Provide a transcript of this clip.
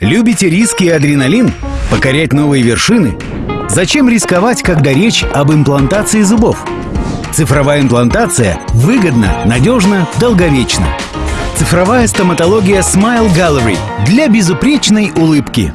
Любите риски и адреналин? Покорять новые вершины? Зачем рисковать, когда речь об имплантации зубов? Цифровая имплантация выгодна, надежна, долговечна. Цифровая стоматология Smile Gallery для безупречной улыбки.